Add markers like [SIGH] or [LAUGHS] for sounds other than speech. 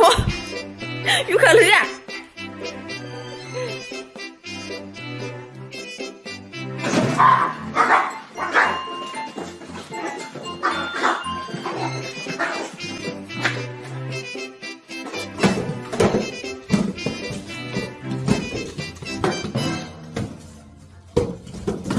我 [LAUGHS] 有可能